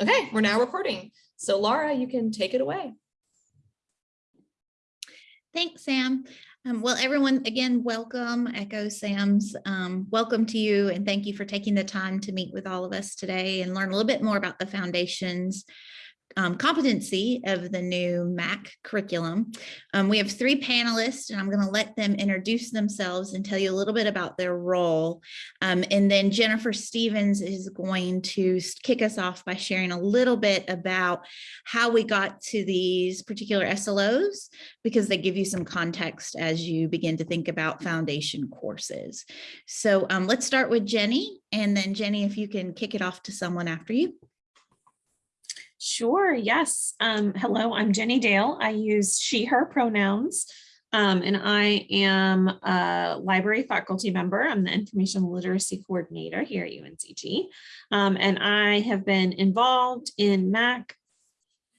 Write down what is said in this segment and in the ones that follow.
Okay, we're now recording. So Laura, you can take it away. Thanks, Sam. Um, well, everyone, again, welcome. Echo Sam's um, welcome to you and thank you for taking the time to meet with all of us today and learn a little bit more about the foundations um, competency of the new MAC curriculum. Um, we have three panelists and I'm going to let them introduce themselves and tell you a little bit about their role. Um, and then Jennifer Stevens is going to kick us off by sharing a little bit about how we got to these particular SLOs because they give you some context as you begin to think about foundation courses. So um, let's start with Jenny and then Jenny, if you can kick it off to someone after you. Sure, yes. Um, hello, I'm Jenny Dale. I use she, her pronouns, um, and I am a library faculty member. I'm the information literacy coordinator here at UNCG. Um, and I have been involved in MAC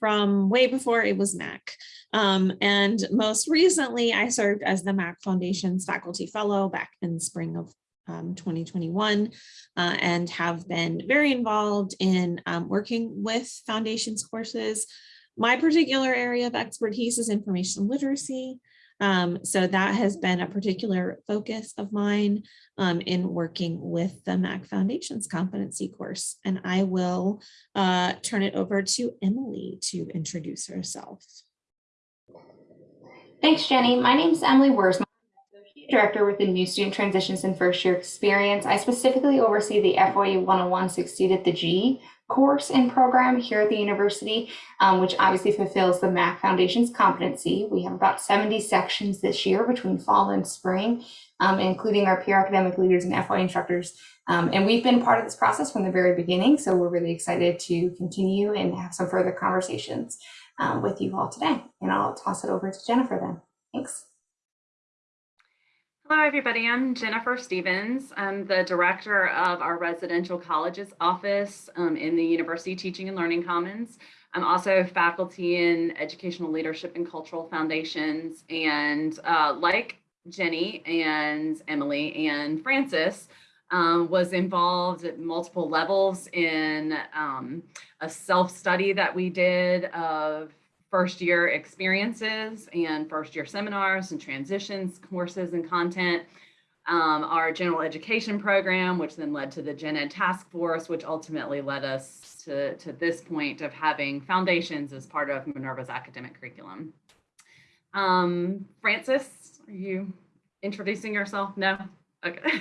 from way before it was MAC. Um, and most recently, I served as the MAC Foundation's faculty fellow back in the spring of um, 2021 uh, and have been very involved in um, working with foundations courses. My particular area of expertise is information literacy. Um, so that has been a particular focus of mine um, in working with the MAC Foundations competency course. And I will uh, turn it over to Emily to introduce herself. Thanks, Jenny. My name is Emily Wurzma. Director within New Student Transitions and First Year Experience. I specifically oversee the FYE 101 Succeed at the G course and program here at the university, um, which obviously fulfills the MAC Foundation's competency. We have about 70 sections this year between fall and spring, um, including our peer academic leaders and FY instructors. Um, and we've been part of this process from the very beginning, so we're really excited to continue and have some further conversations um, with you all today. And I'll toss it over to Jennifer then. Thanks. Hello, everybody. I'm Jennifer Stevens. I'm the director of our residential colleges office um, in the University Teaching and Learning Commons. I'm also faculty in educational leadership and cultural foundations. And uh, like Jenny and Emily and Francis, um, was involved at multiple levels in um, a self-study that we did of first year experiences and first year seminars and transitions courses and content. Um, our general education program, which then led to the Gen Ed task force, which ultimately led us to, to this point of having foundations as part of Minerva's academic curriculum. Um, Francis, are you introducing yourself? No? Okay.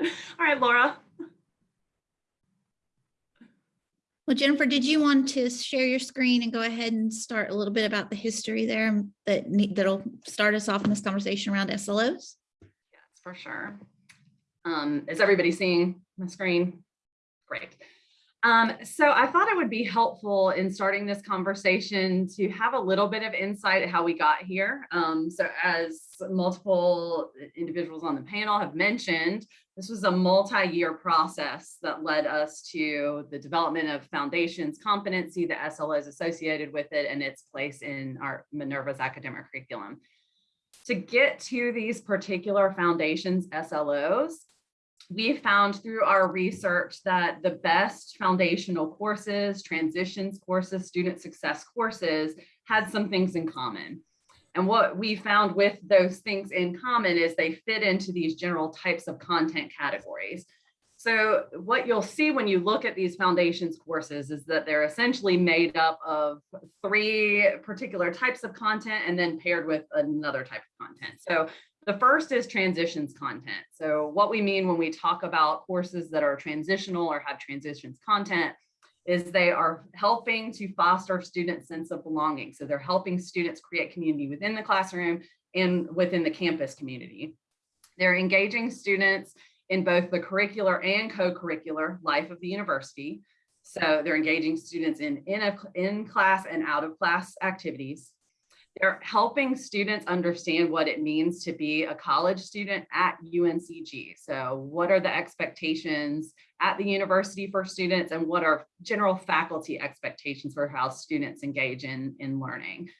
All right, Laura. Well, Jennifer, did you want to share your screen and go ahead and start a little bit about the history there that that'll start us off in this conversation around SLOs? Yes, for sure. Um, is everybody seeing my screen? Great. Um, so I thought it would be helpful in starting this conversation to have a little bit of insight how we got here. Um, so as multiple individuals on the panel have mentioned, this was a multi-year process that led us to the development of foundations competency, the SLOs associated with it, and its place in our Minerva's academic curriculum. To get to these particular foundations SLOs, we found through our research that the best foundational courses, transitions courses, student success courses had some things in common. And what we found with those things in common is they fit into these general types of content categories. So what you'll see when you look at these foundations courses is that they're essentially made up of three particular types of content and then paired with another type of content. So the first is transitions content. So what we mean when we talk about courses that are transitional or have transitions content is they are helping to foster student sense of belonging. So they're helping students create community within the classroom and within the campus community. They're engaging students in both the curricular and co-curricular life of the university. So they're engaging students in in, a, in class and out of class activities. They're helping students understand what it means to be a college student at UNCG. So what are the expectations at the university for students and what are general faculty expectations for how students engage in, in learning?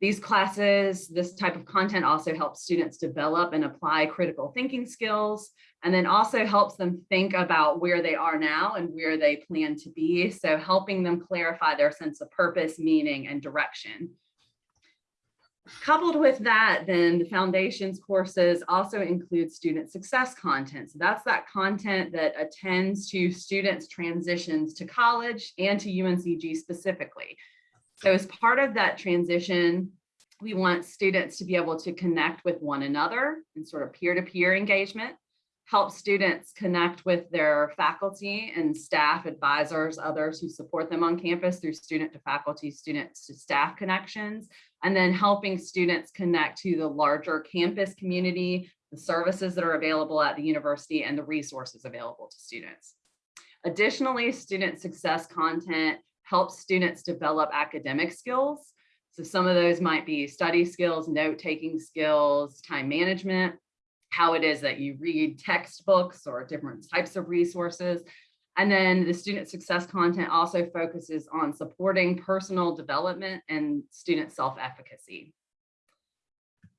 These classes, this type of content also helps students develop and apply critical thinking skills, and then also helps them think about where they are now and where they plan to be. So helping them clarify their sense of purpose, meaning, and direction. Coupled with that, then the foundations courses also include student success content. So that's that content that attends to students' transitions to college and to UNCG specifically. So as part of that transition, we want students to be able to connect with one another in sort of peer-to-peer engagement, help students connect with their faculty and staff advisors, others who support them on campus through student to faculty, students to staff connections, and then helping students connect to the larger campus community, the services that are available at the university and the resources available to students. Additionally, student success content helps students develop academic skills. So some of those might be study skills, note-taking skills, time management, how it is that you read textbooks or different types of resources. And then the student success content also focuses on supporting personal development and student self-efficacy.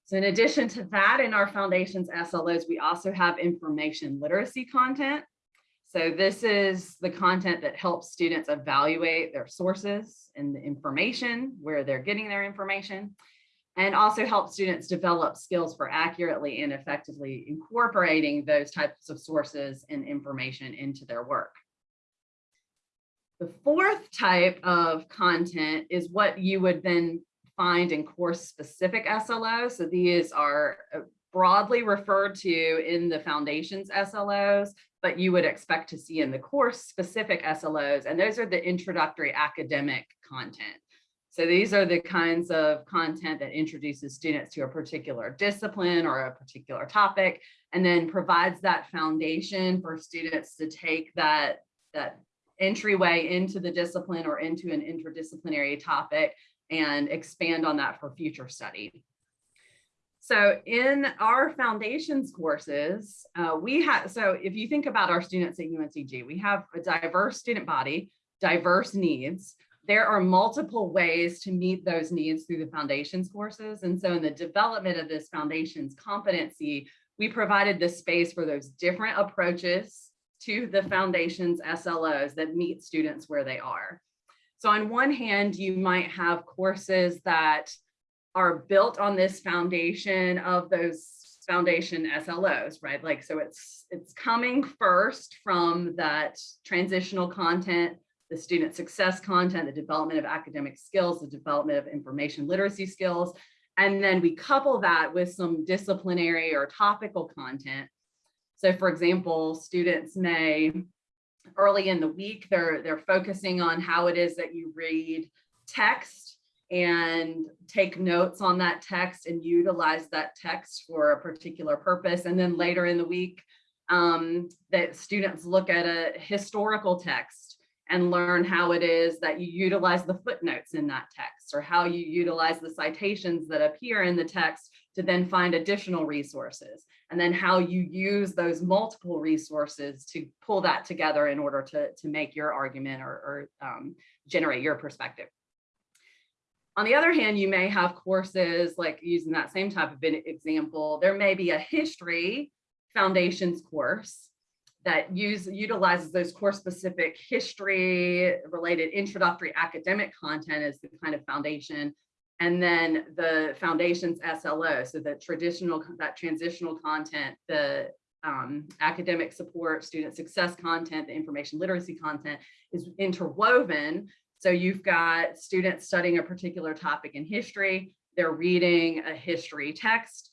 So in addition to that, in our foundations SLOs, we also have information literacy content. So this is the content that helps students evaluate their sources and the information, where they're getting their information, and also help students develop skills for accurately and effectively incorporating those types of sources and information into their work. The fourth type of content is what you would then find in course specific SLOs. So these are uh, broadly referred to in the foundations SLOs, but you would expect to see in the course specific SLOs. And those are the introductory academic content. So these are the kinds of content that introduces students to a particular discipline or a particular topic, and then provides that foundation for students to take that, that entryway into the discipline or into an interdisciplinary topic and expand on that for future study. So in our foundations courses, uh, we have, so if you think about our students at UNCG, we have a diverse student body, diverse needs. There are multiple ways to meet those needs through the foundations courses. And so in the development of this foundations competency, we provided the space for those different approaches to the foundations SLOs that meet students where they are. So on one hand, you might have courses that are built on this foundation of those foundation SLOs, right? Like, so it's, it's coming first from that transitional content, the student success content, the development of academic skills, the development of information literacy skills. And then we couple that with some disciplinary or topical content. So for example, students may early in the week, they're, they're focusing on how it is that you read text and take notes on that text and utilize that text for a particular purpose. And then later in the week, um, that students look at a historical text and learn how it is that you utilize the footnotes in that text or how you utilize the citations that appear in the text to then find additional resources and then how you use those multiple resources to pull that together in order to, to make your argument or, or um, generate your perspective. On the other hand, you may have courses like using that same type of example, there may be a history foundations course that use utilizes those course specific history related introductory academic content as the kind of foundation and then the foundations SLO, so the traditional, that transitional content, the um, academic support, student success content, the information literacy content is interwoven. So you've got students studying a particular topic in history, they're reading a history text,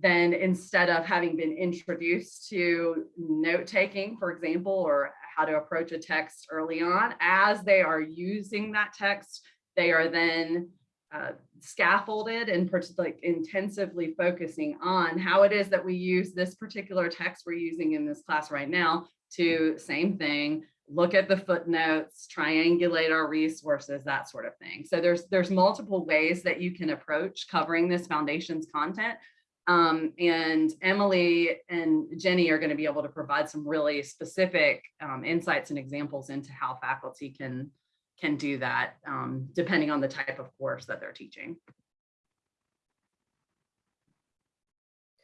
then instead of having been introduced to note taking, for example, or how to approach a text early on, as they are using that text, they are then uh, scaffolded and like intensively focusing on how it is that we use this particular text we're using in this class right now to same thing, look at the footnotes, triangulate our resources, that sort of thing. So there's there's multiple ways that you can approach covering this foundations content. Um, and Emily and Jenny are going to be able to provide some really specific um, insights and examples into how faculty can can do that um, depending on the type of course that they're teaching.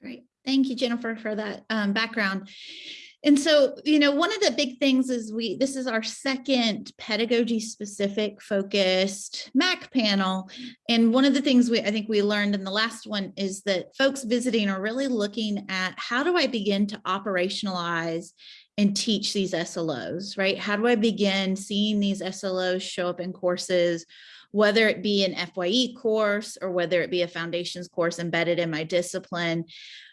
Great. Thank you, Jennifer, for that um, background. And so, you know, one of the big things is we, this is our second pedagogy specific focused MAC panel. And one of the things we, I think we learned in the last one is that folks visiting are really looking at how do I begin to operationalize and teach these SLOs, right? How do I begin seeing these SLOs show up in courses, whether it be an FYE course or whether it be a foundations course embedded in my discipline?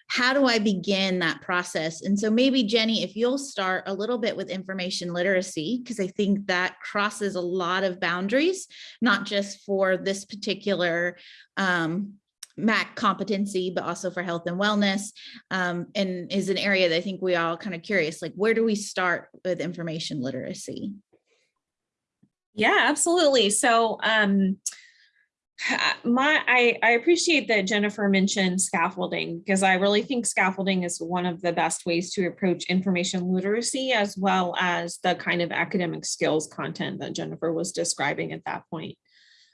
How do I begin that process? And so maybe Jenny, if you'll start a little bit with information literacy, because I think that crosses a lot of boundaries, not just for this particular um, MAC competency, but also for health and wellness, um, and is an area that I think we all kind of curious, like where do we start with information literacy? Yeah, absolutely. So um, my I, I appreciate that Jennifer mentioned scaffolding because I really think scaffolding is one of the best ways to approach information literacy as well as the kind of academic skills content that Jennifer was describing at that point.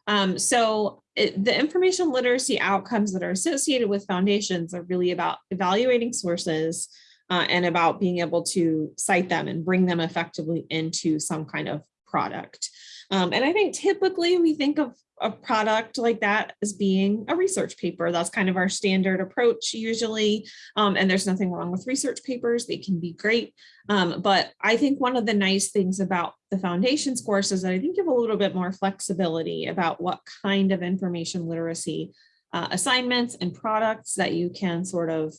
Um, so it, the information literacy outcomes that are associated with foundations are really about evaluating sources uh, and about being able to cite them and bring them effectively into some kind of product. Um, and I think typically we think of a product like that as being a research paper. That's kind of our standard approach usually. Um, and there's nothing wrong with research papers. They can be great. Um, but I think one of the nice things about the foundations course is that I think you have a little bit more flexibility about what kind of information literacy uh, assignments and products that you can sort of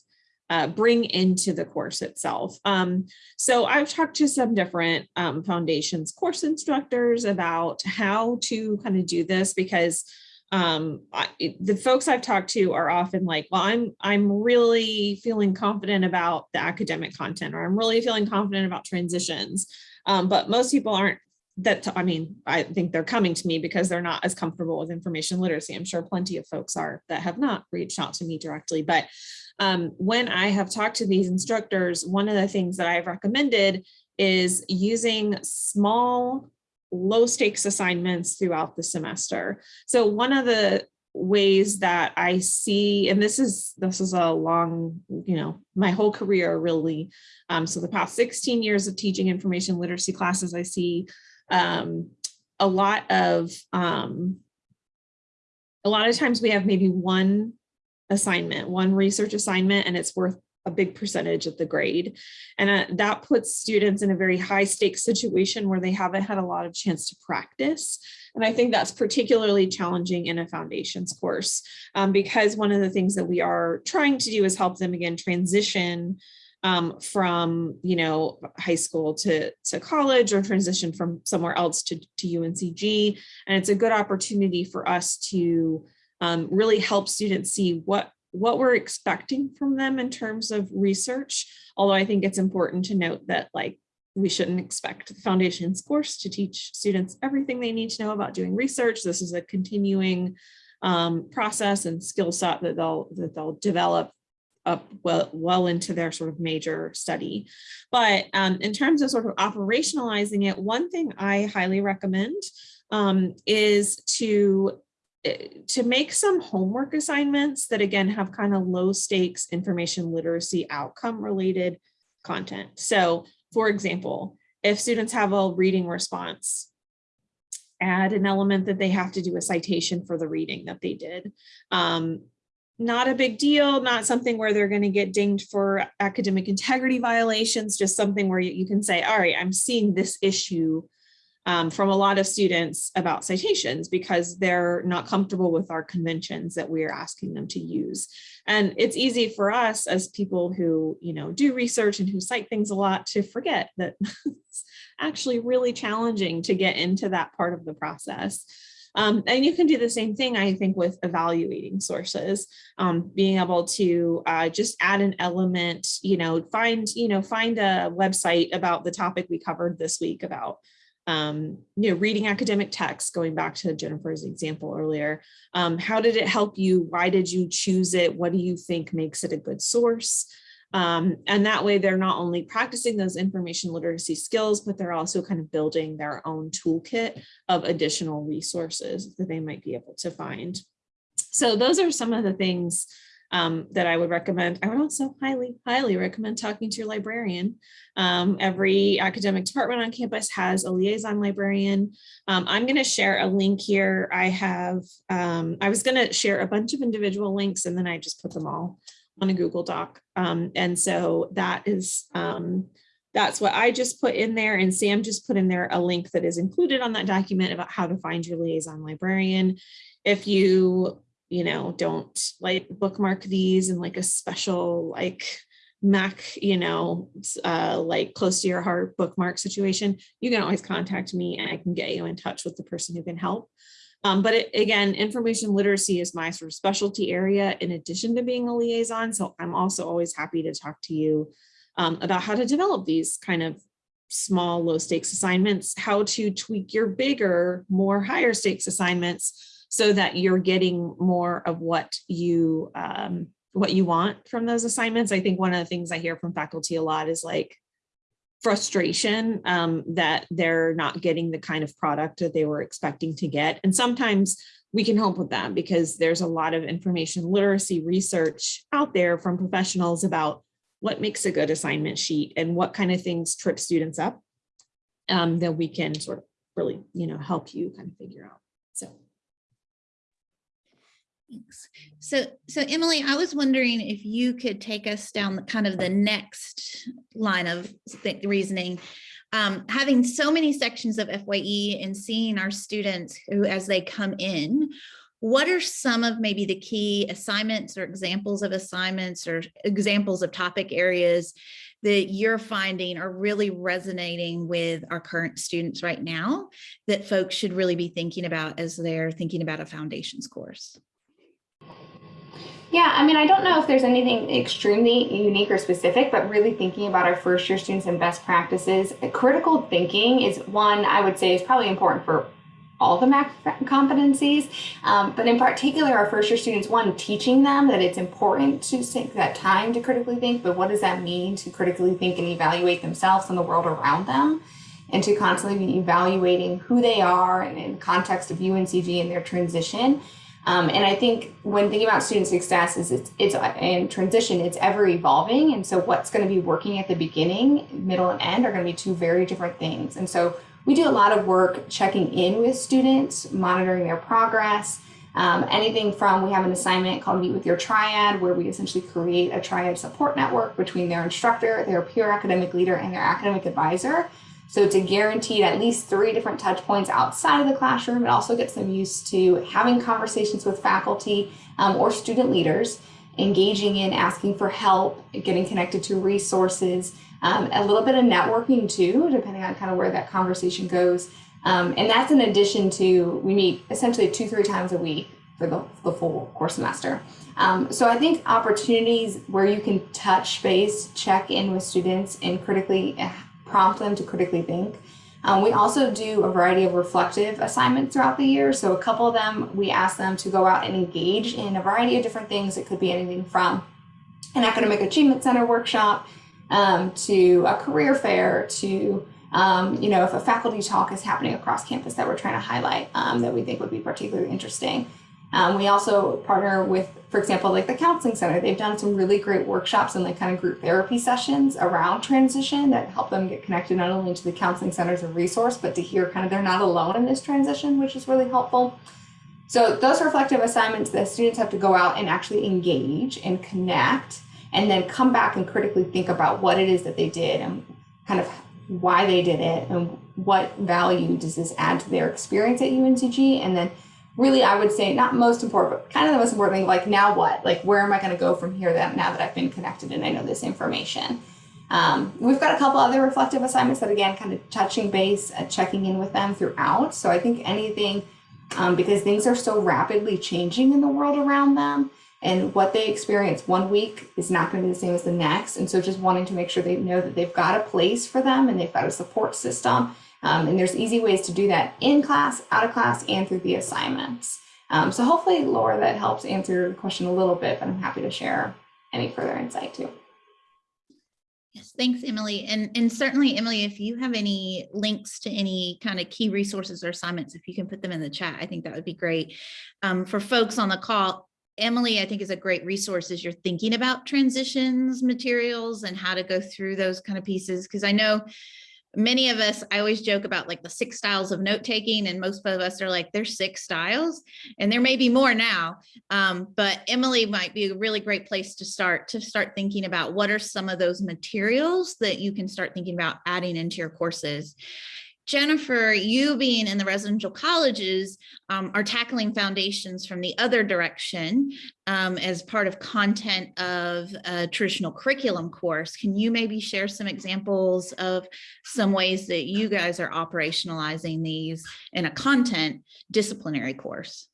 uh, bring into the course itself. Um, so I've talked to some different um, foundations course instructors about how to kind of do this because um, I, the folks I've talked to are often like, well, I'm, I'm really feeling confident about the academic content, or I'm really feeling confident about transitions. Um, but most people aren't that, I mean, I think they're coming to me because they're not as comfortable with information literacy. I'm sure plenty of folks are that have not reached out to me directly, but um, when I have talked to these instructors, one of the things that I've recommended is using small low stakes assignments throughout the semester. So one of the ways that I see, and this is this is a long, you know, my whole career really. Um, so the past 16 years of teaching information literacy classes, I see um, a lot of um, a lot of times we have maybe one assignment, one research assignment, and it's worth a big percentage of the grade. And uh, that puts students in a very high stakes situation where they haven't had a lot of chance to practice. And I think that's particularly challenging in a foundations course um, because one of the things that we are trying to do is help them again transition um, from, you know, high school to, to college or transition from somewhere else to, to UNCG. And it's a good opportunity for us to um, really help students see what what we're expecting from them in terms of research. Although I think it's important to note that like we shouldn't expect the foundations course to teach students everything they need to know about doing research. This is a continuing um, process and skill set that they'll that they'll develop up well, well into their sort of major study. But um, in terms of sort of operationalizing it, one thing I highly recommend um, is to to make some homework assignments that again have kind of low stakes information literacy outcome related content. So for example, if students have a reading response, add an element that they have to do a citation for the reading that they did. Um, not a big deal, not something where they're going to get dinged for academic integrity violations, just something where you, you can say, all right, I'm seeing this issue um, from a lot of students about citations because they're not comfortable with our conventions that we are asking them to use. And it's easy for us as people who, you know, do research and who cite things a lot to forget that it's actually really challenging to get into that part of the process. Um, and you can do the same thing, I think, with evaluating sources, um, being able to uh, just add an element, you know, find, you know, find a website about the topic we covered this week about um, you know, reading academic texts, going back to Jennifer's example earlier, um, how did it help you? Why did you choose it? What do you think makes it a good source? Um, and that way they're not only practicing those information literacy skills, but they're also kind of building their own toolkit of additional resources that they might be able to find. So those are some of the things um, that I would recommend. I would also highly, highly recommend talking to your librarian. Um, every academic department on campus has a liaison librarian. Um, I'm going to share a link here. I have, um, I was going to share a bunch of individual links and then I just put them all on a Google Doc. Um, and so that is, um, that's what I just put in there and Sam just put in there a link that is included on that document about how to find your liaison librarian. If you, you know, don't like bookmark these in like a special like Mac, you know, uh, like close to your heart bookmark situation, you can always contact me and I can get you in touch with the person who can help. Um, but it, again, information literacy is my sort of specialty area in addition to being a liaison. So I'm also always happy to talk to you um, about how to develop these kind of small, low stakes assignments, how to tweak your bigger, more higher stakes assignments so that you're getting more of what you um, what you want from those assignments. I think one of the things I hear from faculty a lot is like frustration um, that they're not getting the kind of product that they were expecting to get. And sometimes we can help with that because there's a lot of information literacy research out there from professionals about what makes a good assignment sheet and what kind of things trip students up um, that we can sort of really, you know, help you kind of figure out. So. Thanks. So, so Emily, I was wondering if you could take us down the kind of the next line of reasoning. Um, having so many sections of FYE and seeing our students who, as they come in, what are some of maybe the key assignments or examples of assignments or examples of topic areas that you're finding are really resonating with our current students right now that folks should really be thinking about as they're thinking about a foundations course? Yeah, I mean, I don't know if there's anything extremely unique or specific, but really thinking about our first year students and best practices, critical thinking is one I would say is probably important for all the MAC competencies, um, but in particular, our first year students, one, teaching them that it's important to take that time to critically think, but what does that mean to critically think and evaluate themselves and the world around them? And to constantly be evaluating who they are and in context of UNCG and their transition. Um, and I think when thinking about student success is it's, it's in transition, it's ever evolving. And so what's going to be working at the beginning, middle and end are going to be two very different things. And so we do a lot of work checking in with students, monitoring their progress. Um, anything from we have an assignment called Meet with Your Triad, where we essentially create a triad support network between their instructor, their peer academic leader, and their academic advisor. So it's a guaranteed at least three different touch points outside of the classroom, it also gets them used to having conversations with faculty um, or student leaders, engaging in asking for help, getting connected to resources, um, a little bit of networking too, depending on kind of where that conversation goes. Um, and that's in addition to, we meet essentially two, three times a week for the, the full course semester. Um, so I think opportunities where you can touch base, check in with students and critically eh, prompt them to critically think. Um, we also do a variety of reflective assignments throughout the year. So a couple of them, we ask them to go out and engage in a variety of different things. It could be anything from an academic achievement center workshop um, to a career fair to um, you know if a faculty talk is happening across campus that we're trying to highlight um, that we think would be particularly interesting. Um, we also partner with, for example, like the Counseling Center. They've done some really great workshops and like kind of group therapy sessions around transition that help them get connected not only to the Counseling Center as a resource, but to hear kind of they're not alone in this transition, which is really helpful. So those reflective assignments, the students have to go out and actually engage and connect and then come back and critically think about what it is that they did and kind of why they did it and what value does this add to their experience at UNCG and then really I would say not most important but kind of the most important thing like now what? Like where am I going to go from here that now that I've been connected and I know this information? Um, we've got a couple other reflective assignments that again kind of touching base uh, checking in with them throughout. So I think anything um, because things are so rapidly changing in the world around them and what they experience one week is not going to be the same as the next. And so just wanting to make sure they know that they've got a place for them and they've got a support system um, and there's easy ways to do that in class out of class and through the assignments um, so hopefully laura that helps answer the question a little bit but i'm happy to share any further insight too Yes, thanks, Emily. And, and certainly, Emily, if you have any links to any kind of key resources or assignments, if you can put them in the chat, I think that would be great. Um, for folks on the call, Emily, I think is a great resource as you're thinking about transitions materials and how to go through those kind of pieces. Because I know many of us, I always joke about like the six styles of note taking, and most of us are like, there's six styles, and there may be more now. Um, but Emily might be a really great place to start to start thinking about what are some of those materials that you can start thinking about adding into your courses. Jennifer, you being in the residential colleges um, are tackling foundations from the other direction um, as part of content of a traditional curriculum course. Can you maybe share some examples of some ways that you guys are operationalizing these in a content disciplinary course?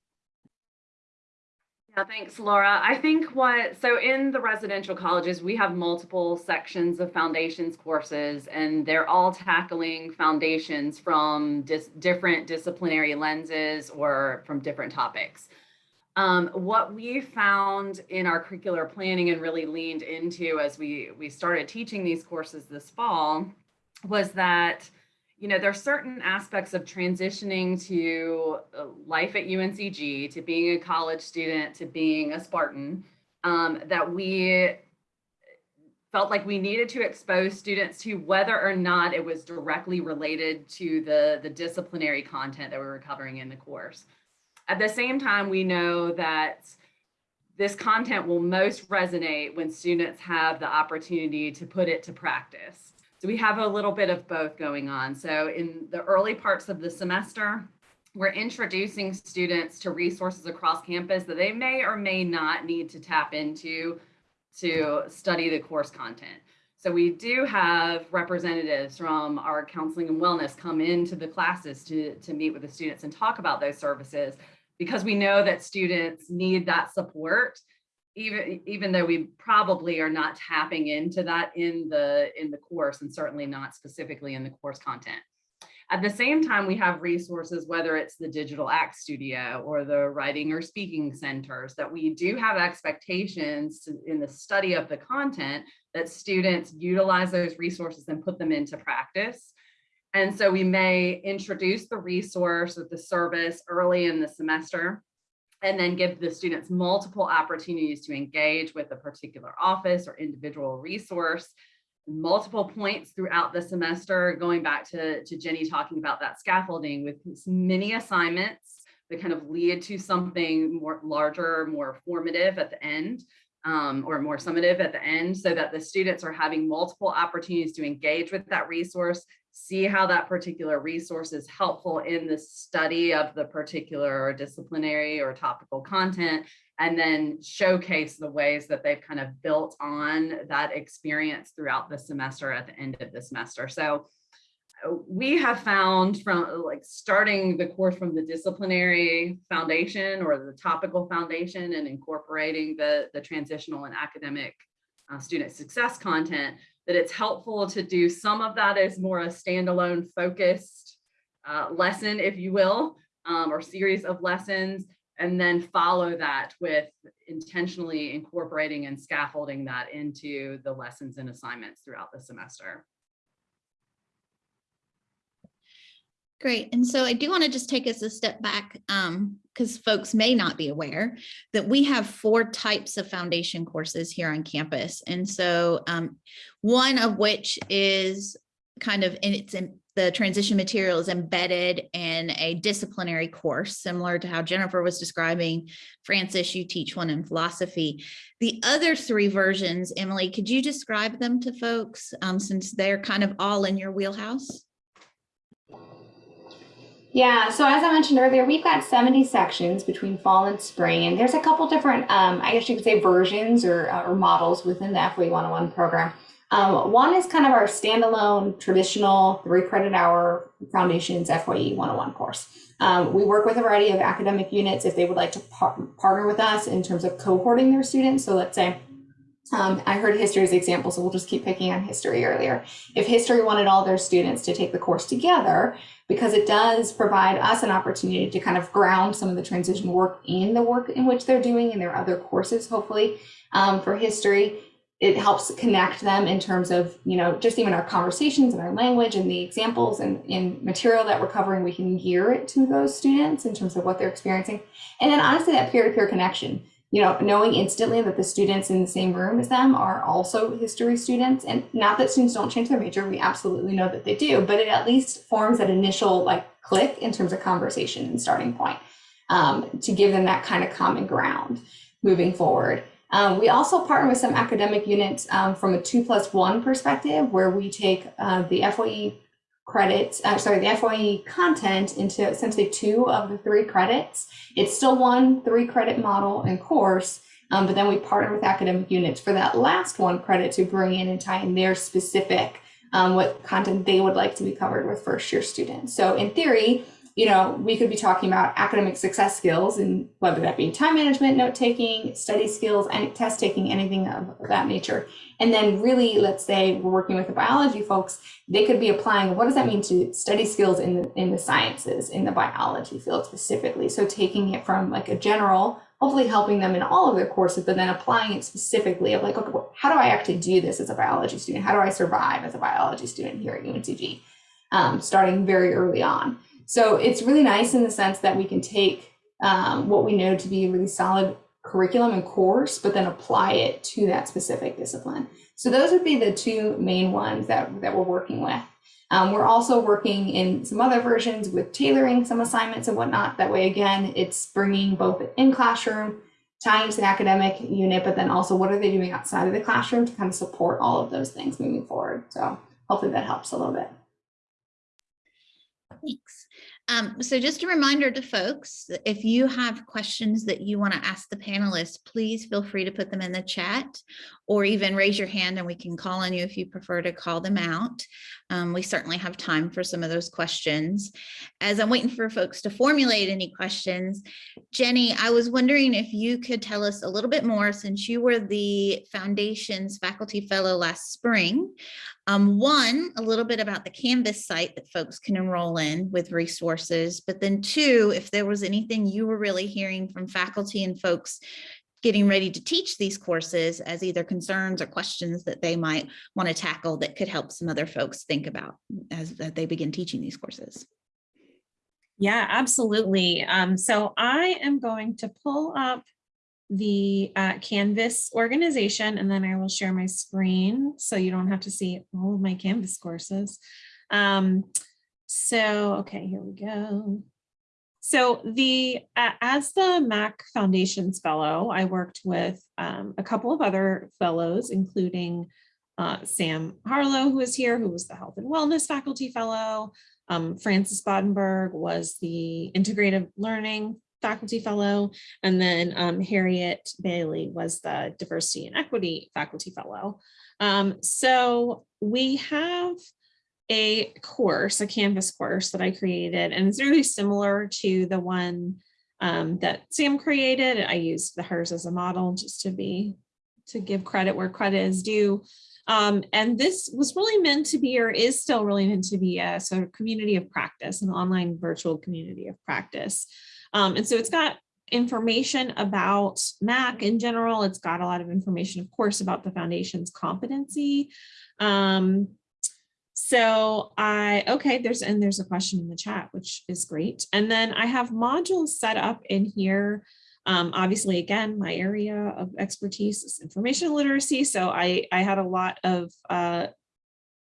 Yeah, thanks, Laura. I think what, so in the residential colleges, we have multiple sections of foundations courses, and they're all tackling foundations from dis different disciplinary lenses or from different topics. Um, what we found in our curricular planning and really leaned into as we, we started teaching these courses this fall was that you know, there are certain aspects of transitioning to uh, life at UNCG, to being a college student, to being a Spartan, um, that we felt like we needed to expose students to whether or not it was directly related to the, the disciplinary content that we were covering in the course. At the same time, we know that this content will most resonate when students have the opportunity to put it to practice. So we have a little bit of both going on. So in the early parts of the semester, we're introducing students to resources across campus that they may or may not need to tap into to study the course content. So we do have representatives from our counseling and wellness come into the classes to, to meet with the students and talk about those services because we know that students need that support even even though we probably are not tapping into that in the in the course and certainly not specifically in the course content. At the same time, we have resources, whether it's the Digital Act Studio or the Writing or Speaking Centers, that we do have expectations in the study of the content that students utilize those resources and put them into practice. And so we may introduce the resource or the service early in the semester and then give the students multiple opportunities to engage with a particular office or individual resource. Multiple points throughout the semester going back to, to jenny talking about that scaffolding with many assignments that kind of lead to something more larger more formative at the end um, or more summative at the end so that the students are having multiple opportunities to engage with that resource see how that particular resource is helpful in the study of the particular disciplinary or topical content, and then showcase the ways that they've kind of built on that experience throughout the semester at the end of the semester. So uh, we have found from like starting the course from the disciplinary foundation or the topical foundation and incorporating the, the transitional and academic uh, student success content that it's helpful to do some of that as more a standalone focused uh, lesson, if you will, um, or series of lessons, and then follow that with intentionally incorporating and scaffolding that into the lessons and assignments throughout the semester. Great. And so I do want to just take us a step back because um, folks may not be aware that we have four types of foundation courses here on campus. And so um, one of which is kind of in its in the transition material is embedded in a disciplinary course, similar to how Jennifer was describing. Francis, you teach one in philosophy. The other three versions, Emily, could you describe them to folks um, since they're kind of all in your wheelhouse? Yeah, so as I mentioned earlier, we've got 70 sections between fall and spring, and there's a couple different, um, I guess you could say, versions or, uh, or models within the FYE 101 program. Um, one is kind of our standalone traditional three credit hour foundations FYE 101 course. Um, we work with a variety of academic units if they would like to par partner with us in terms of cohorting their students. So let's say um, I heard history as an example, so we'll just keep picking on history earlier. If history wanted all their students to take the course together, because it does provide us an opportunity to kind of ground some of the transition work in the work in which they're doing in their other courses, hopefully, um, for history. It helps connect them in terms of, you know, just even our conversations and our language and the examples and, and material that we're covering, we can gear it to those students in terms of what they're experiencing. And then honestly, that peer-to-peer -peer connection you know, knowing instantly that the students in the same room as them are also history students, and not that students don't change their major, we absolutely know that they do, but it at least forms that initial like click in terms of conversation and starting point um, to give them that kind of common ground moving forward. Um, we also partner with some academic units um, from a two plus one perspective, where we take uh, the FYE credits, uh, sorry, the FYE content into essentially two of the three credits. It's still one three credit model and course, um, but then we partner with academic units for that last one credit to bring in and tie in their specific um, what content they would like to be covered with first year students. So in theory, you know, we could be talking about academic success skills and whether that be time management, note taking, study skills, and test taking, anything of that nature. And then really, let's say we're working with the biology folks, they could be applying, what does that mean to study skills in the, in the sciences, in the biology field specifically? So taking it from like a general, hopefully helping them in all of their courses, but then applying it specifically of like, okay, how do I actually do this as a biology student? How do I survive as a biology student here at UNCG? Um, starting very early on. So it's really nice in the sense that we can take um, what we know to be a really solid curriculum and course, but then apply it to that specific discipline. So those would be the two main ones that, that we're working with. Um, we're also working in some other versions with tailoring some assignments and whatnot. That way, again, it's bringing both in classroom, tying to the academic unit, but then also what are they doing outside of the classroom to kind of support all of those things moving forward. So hopefully that helps a little bit. Thanks. Um, so just a reminder to folks, if you have questions that you want to ask the panelists, please feel free to put them in the chat or even raise your hand and we can call on you if you prefer to call them out. Um, we certainly have time for some of those questions. As I'm waiting for folks to formulate any questions, Jenny, I was wondering if you could tell us a little bit more since you were the Foundation's Faculty Fellow last spring. Um, one, a little bit about the Canvas site that folks can enroll in with resources, but then two, if there was anything you were really hearing from faculty and folks getting ready to teach these courses as either concerns or questions that they might want to tackle that could help some other folks think about as that they begin teaching these courses. Yeah, absolutely. Um, so I am going to pull up the uh, Canvas organization and then I will share my screen so you don't have to see all of my Canvas courses. Um, so, okay, here we go. So the uh, as the Mac Foundations Fellow, I worked with um, a couple of other fellows, including uh, Sam Harlow, who is here, who was the Health and Wellness Faculty Fellow. Um, Francis Bodenberg was the Integrative Learning Faculty Fellow, and then um, Harriet Bailey was the Diversity and Equity Faculty Fellow. Um, so we have a course, a Canvas course that I created, and it's really similar to the one um, that Sam created. I used the hers as a model just to be, to give credit where credit is due. Um, and this was really meant to be, or is still really meant to be a sort of community of practice, an online virtual community of practice. Um, and so it's got information about MAC in general. It's got a lot of information, of course, about the foundation's competency. Um, so I, okay, there's, and there's a question in the chat, which is great. And then I have modules set up in here. Um, obviously, again, my area of expertise is information literacy. So I, I had a lot of uh,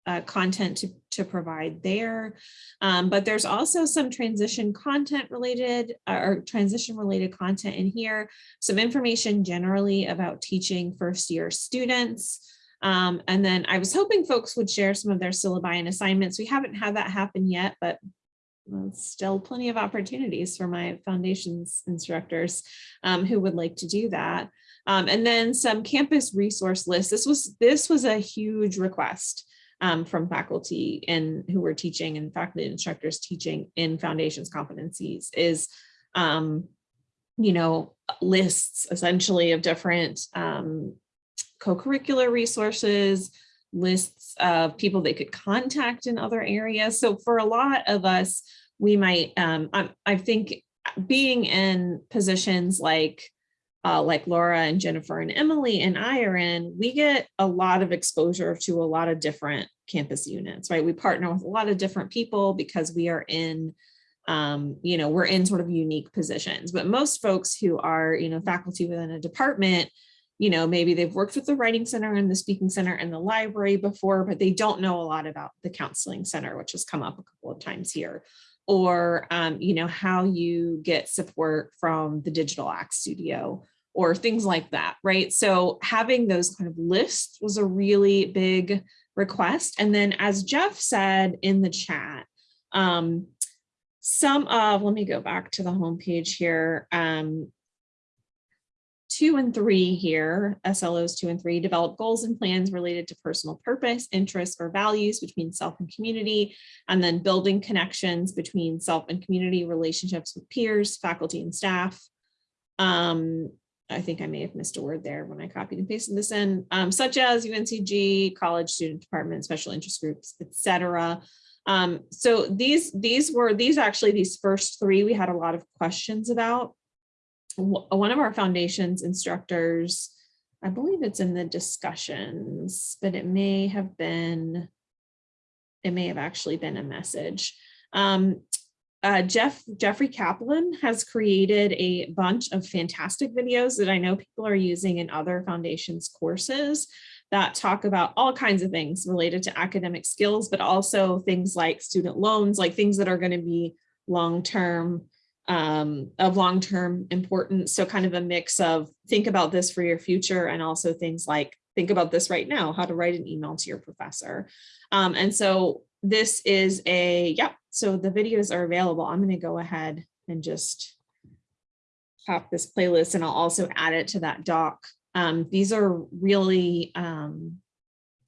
uh, content to, to provide there. Um, but there's also some transition content related uh, or transition related content in here. Some information generally about teaching first year students. Um, and then I was hoping folks would share some of their syllabi and assignments. We haven't had that happen yet, but still plenty of opportunities for my foundations instructors um, who would like to do that. Um, and then some campus resource lists. This was this was a huge request um, from faculty and who were teaching and faculty instructors teaching in foundations competencies is, um, you know, lists essentially of different um, co-curricular resources, lists of people they could contact in other areas. So for a lot of us, we might, um, I, I think being in positions like uh, like Laura and Jennifer and Emily and I are in, we get a lot of exposure to a lot of different campus units, right? We partner with a lot of different people because we are in um, you know, we're in sort of unique positions, but most folks who are, you know, faculty within a department, you know, maybe they've worked with the writing center and the speaking center and the library before, but they don't know a lot about the counseling center, which has come up a couple of times here. Or, um, you know, how you get support from the Digital Act Studio or things like that, right? So having those kind of lists was a really big request. And then as Jeff said in the chat, um, some of, let me go back to the homepage here. Um, two and three here, SLOs two and three, develop goals and plans related to personal purpose, interests, or values between self and community, and then building connections between self and community relationships with peers, faculty, and staff. Um, I think I may have missed a word there when I copied and pasted this in, um, such as UNCG, college student department, special interest groups, etc. Um, so these these were these actually these first three we had a lot of questions about. One of our foundations instructors, I believe it's in the discussions, but it may have been, it may have actually been a message. Um, uh, Jeff Jeffrey Kaplan has created a bunch of fantastic videos that I know people are using in other foundations courses that talk about all kinds of things related to academic skills, but also things like student loans, like things that are going to be long-term um, of long-term importance. So kind of a mix of think about this for your future and also things like think about this right now, how to write an email to your professor. Um, and so this is a, yep, so the videos are available. I'm going to go ahead and just pop this playlist and I'll also add it to that doc. Um, these are really, um,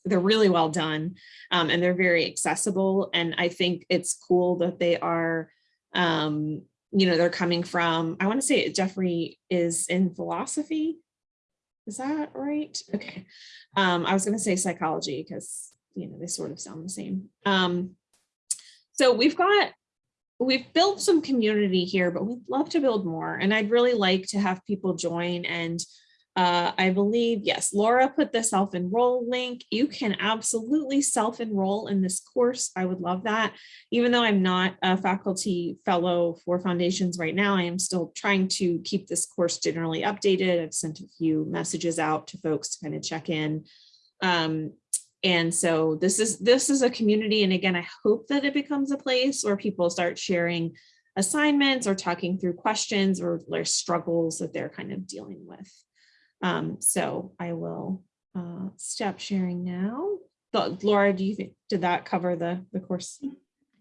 they're really well done um, and they're very accessible. And I think it's cool that they are, um, you know, they're coming from, I want to say Jeffrey is in philosophy. Is that right? Okay. Um, I was going to say psychology because, you know, they sort of sound the same. Um, so we've got, we've built some community here, but we'd love to build more. And I'd really like to have people join and uh, I believe, yes, Laura put the self-enroll link. You can absolutely self-enroll in this course. I would love that. Even though I'm not a faculty fellow for foundations right now, I am still trying to keep this course generally updated. I've sent a few messages out to folks to kind of check in. Um, and so this is this is a community. And again, I hope that it becomes a place where people start sharing assignments or talking through questions or their struggles that they're kind of dealing with. Um, so I will uh, stop sharing now. Laura, do you think, did that cover the, the course? I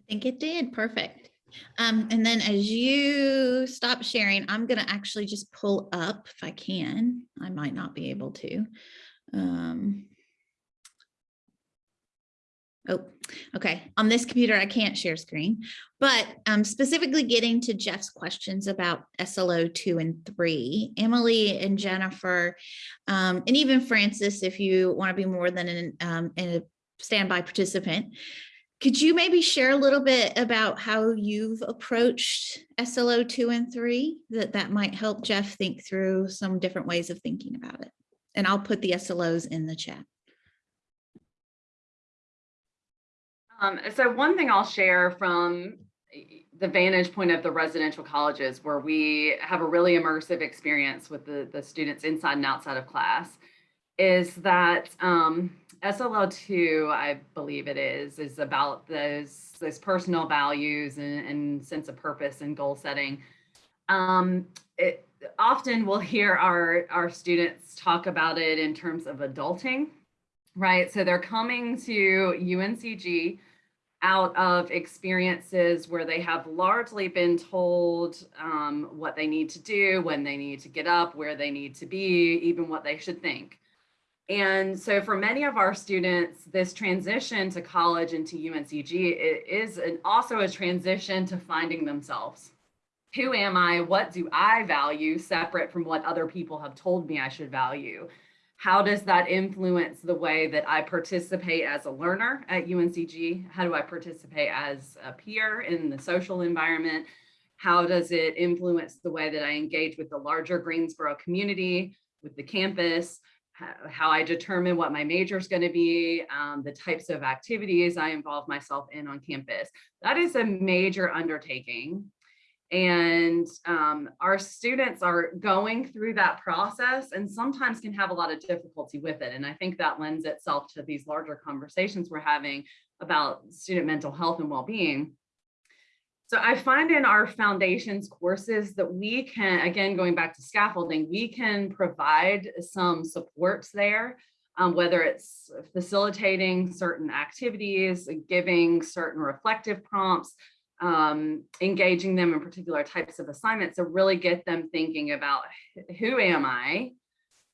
think it did. Perfect. Um, and then as you stop sharing, I'm going to actually just pull up if I can. I might not be able to. Um, oh, okay. On this computer, I can't share screen, but um, specifically getting to Jeff's questions about SLO two and three, Emily and Jennifer, um, and even Francis, if you want to be more than an, um, a standby participant, could you maybe share a little bit about how you've approached SLO two and three that that might help Jeff think through some different ways of thinking about it? And I'll put the SLOs in the chat. Um, so one thing I'll share from the vantage point of the residential colleges where we have a really immersive experience with the, the students inside and outside of class is that um, SLO2, I believe it is, is about those, those personal values and, and sense of purpose and goal setting. Um, it, often we'll hear our, our students talk about it in terms of adulting, right? So they're coming to UNCG out of experiences where they have largely been told um, what they need to do, when they need to get up, where they need to be, even what they should think. And so for many of our students, this transition to college and to UNCG is an, also a transition to finding themselves. Who am I? What do I value separate from what other people have told me I should value? How does that influence the way that I participate as a learner at UNCG? How do I participate as a peer in the social environment? How does it influence the way that I engage with the larger Greensboro community, with the campus? how I determine what my major is going to be, um, the types of activities I involve myself in on campus. That is a major undertaking. And um, our students are going through that process and sometimes can have a lot of difficulty with it. And I think that lends itself to these larger conversations we're having about student mental health and well-being. So I find in our foundations courses that we can, again, going back to scaffolding, we can provide some supports there, um, whether it's facilitating certain activities, giving certain reflective prompts, um, engaging them in particular types of assignments to really get them thinking about who am I?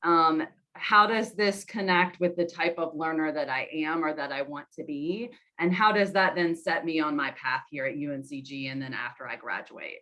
Um, how does this connect with the type of learner that I am or that I want to be? And how does that then set me on my path here at UNCG and then after I graduate?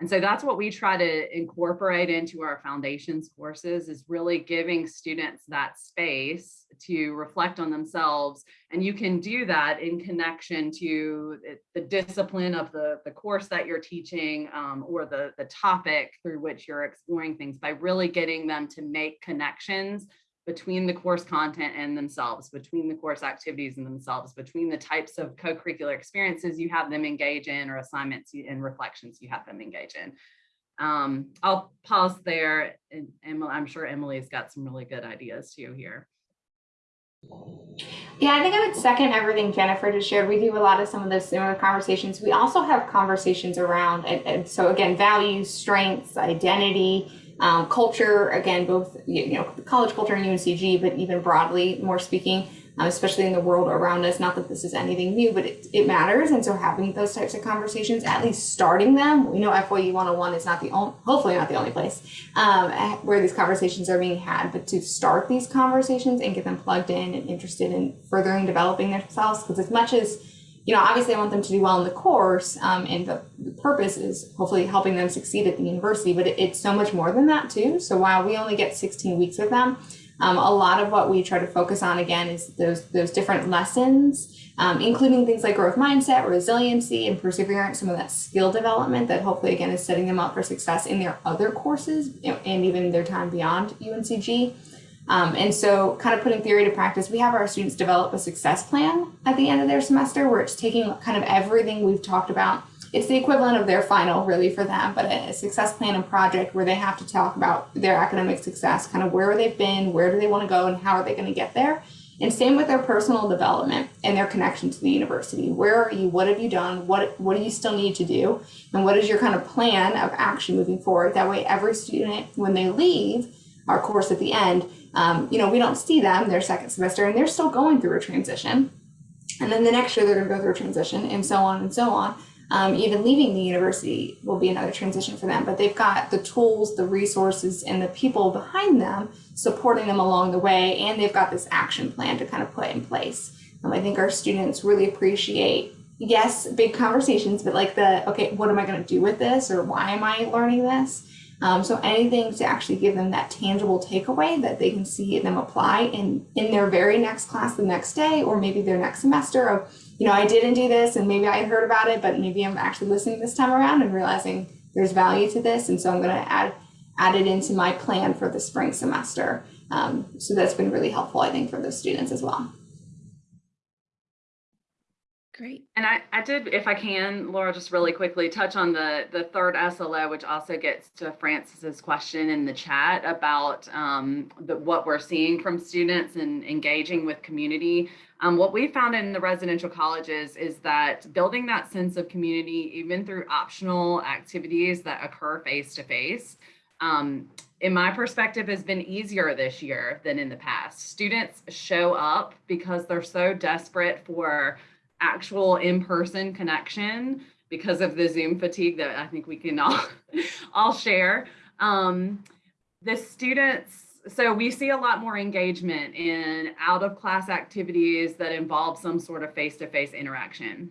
And so that's what we try to incorporate into our foundations courses is really giving students that space to reflect on themselves. And you can do that in connection to the- discipline of the, the course that you're teaching um, or the, the topic through which you're exploring things by really getting them to make connections between the course content and themselves, between the course activities and themselves, between the types of co-curricular experiences you have them engage in or assignments and reflections you have them engage in. Um, I'll pause there and I'm sure Emily's got some really good ideas too here. Yeah, I think I would second everything Jennifer just shared. We do a lot of some of those similar conversations. We also have conversations around, and, and so again, values, strengths, identity, um, culture. Again, both you know college culture and UNCG, but even broadly, more speaking, uh, especially in the world around us. Not that this is anything new, but it, it matters. And so having those types of conversations, at least starting them, we know FYU 101 is not the only, hopefully not the only place um, where these conversations are being had, but to start these conversations and get them plugged in and interested in furthering developing themselves. Because as much as, you know, obviously I want them to do well in the course, um, and the, the purpose is hopefully helping them succeed at the university, but it, it's so much more than that too. So while we only get 16 weeks with them, um, a lot of what we try to focus on again is those those different lessons, um, including things like growth mindset, resiliency, and perseverance. Some of that skill development that hopefully again is setting them up for success in their other courses and even their time beyond UNCG. Um, and so, kind of putting theory to practice, we have our students develop a success plan at the end of their semester where it's taking kind of everything we've talked about. It's the equivalent of their final, really, for them, but a, success plan and project where they have to talk about their academic success, kind of where they've been, where do they want to go, and how are they going to get there. And same with their personal development and their connection to the university. Where are you? What have you done? What what do you still need to do? And what is your kind of plan of action moving forward? That way, every student, when they leave our course at the end, um, you know, we don't see them their second semester, and they're still going through a transition. And then the next year, they're going to go through a transition, and so on and so on. Um, even leaving the university will be another transition for them, but they've got the tools, the resources, and the people behind them supporting them along the way, and they've got this action plan to kind of put in place. Um, I think our students really appreciate, yes, big conversations, but like the, okay, what am I going to do with this, or why am I learning this? Um, so anything to actually give them that tangible takeaway that they can see them apply in in their very next class the next day, or maybe their next semester of you know, I didn't do this and maybe I heard about it, but maybe I'm actually listening this time around and realizing there's value to this. And so I'm going to add, add it into my plan for the spring semester. Um, so that's been really helpful, I think, for those students as well. Great. And I, I did, if I can, Laura, just really quickly touch on the, the third SLO, which also gets to Francis's question in the chat about um, the, what we're seeing from students and engaging with community. Um, what we found in the residential colleges is that building that sense of community, even through optional activities that occur face to face, um, in my perspective, has been easier this year than in the past. Students show up because they're so desperate for actual in-person connection because of the Zoom fatigue that I think we can all, all share. Um, the students, so we see a lot more engagement in out of class activities that involve some sort of face-to-face interaction.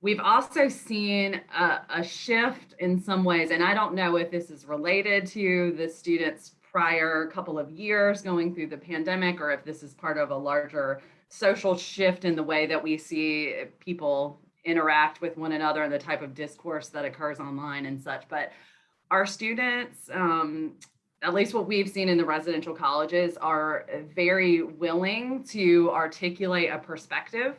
We've also seen a, a shift in some ways, and I don't know if this is related to the students prior couple of years going through the pandemic or if this is part of a larger social shift in the way that we see people interact with one another and the type of discourse that occurs online and such. But our students um, at least what we've seen in the residential colleges, are very willing to articulate a perspective.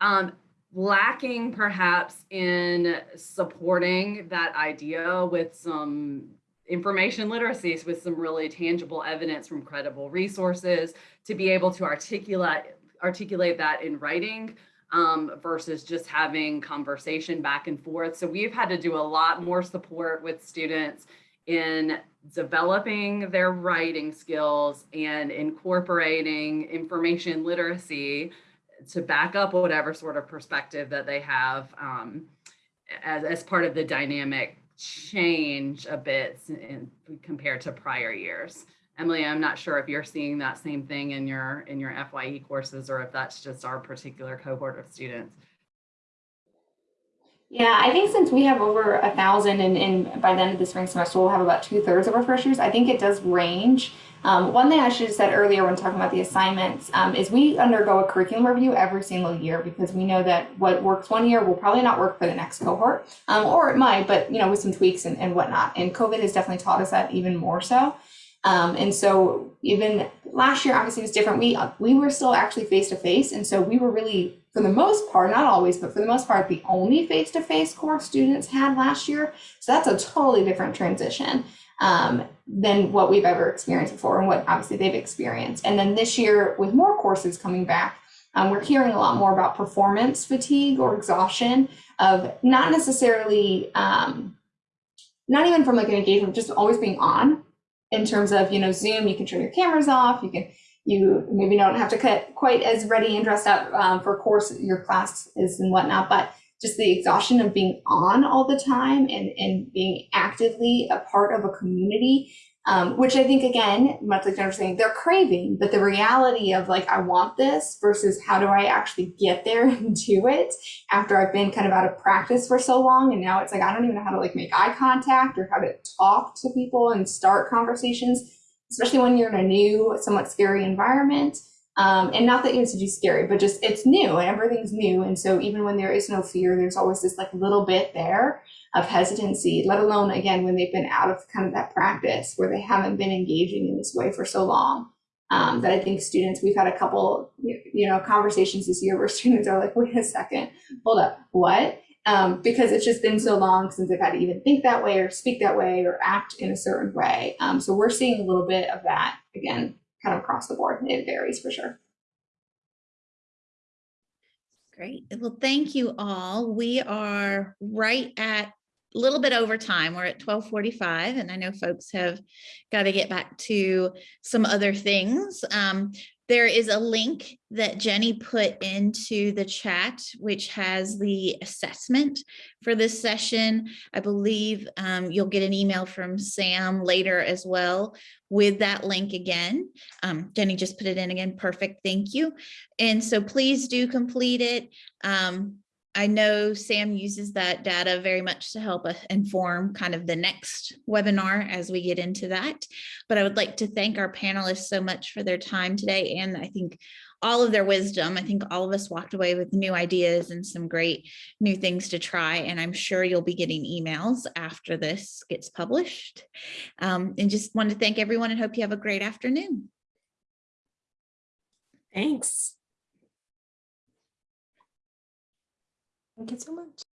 Um, lacking perhaps in supporting that idea with some information literacies with some really tangible evidence from credible resources to be able to articulate articulate that in writing um, versus just having conversation back and forth. So we've had to do a lot more support with students in developing their writing skills and incorporating information literacy to back up whatever sort of perspective that they have um, as, as part of the dynamic change a bit in, compared to prior years. Emily, I'm not sure if you're seeing that same thing in your in your FYE courses or if that's just our particular cohort of students. Yeah, I think since we have over a thousand and, and by the end of the spring semester, we'll have about two thirds of our first years, I think it does range. Um, one thing I should have said earlier when talking about the assignments um, is we undergo a curriculum review every single year because we know that what works one year will probably not work for the next cohort, um, or it might, but you know, with some tweaks and, and whatnot. And COVID has definitely taught us that even more so. Um, and so even last year, obviously was different. We we were still actually face to face, and so we were really, for the most part, not always, but for the most part, the only face to face course students had last year. So that's a totally different transition um, than what we've ever experienced before, and what obviously they've experienced. And then this year, with more courses coming back, um, we're hearing a lot more about performance fatigue or exhaustion of not necessarily, um, not even from like an engagement, just always being on in terms of you know zoom you can turn your cameras off you can you maybe don't have to cut quite as ready and dressed up um, for course your class is and whatnot but just the exhaustion of being on all the time and and being actively a part of a community um, which i think again much like jennifer saying they're craving but the reality of like i want this versus how do i actually get there and do it after i've been kind of out of practice for so long and now it's like i don't even know how to like make eye contact or how to talk to people and start conversations especially when you're in a new somewhat scary environment. Um, and not that it's just scary but just it's new and everything's new. And so even when there is no fear there's always this like little bit there of hesitancy let alone again when they've been out of kind of that practice where they haven't been engaging in this way for so long. Um, that I think students, we've had a couple, you know, conversations this year where students are like, wait a second, hold up, what? Um, because it's just been so long since I've had to even think that way or speak that way or act in a certain way. Um, so we're seeing a little bit of that again, kind of across the board. It varies for sure. Great. Well, thank you all. We are right at a little bit over time. We're at 1245 and I know folks have got to get back to some other things. Um, there is a link that Jenny put into the chat, which has the assessment for this session. I believe um, you'll get an email from Sam later as well with that link again. Um, Jenny just put it in again. Perfect. Thank you. And so please do complete it. Um, I know Sam uses that data very much to help inform kind of the next webinar as we get into that. But I would like to thank our panelists so much for their time today and I think all of their wisdom. I think all of us walked away with new ideas and some great new things to try. And I'm sure you'll be getting emails after this gets published. Um, and just want to thank everyone and hope you have a great afternoon. Thanks. Thank you so much.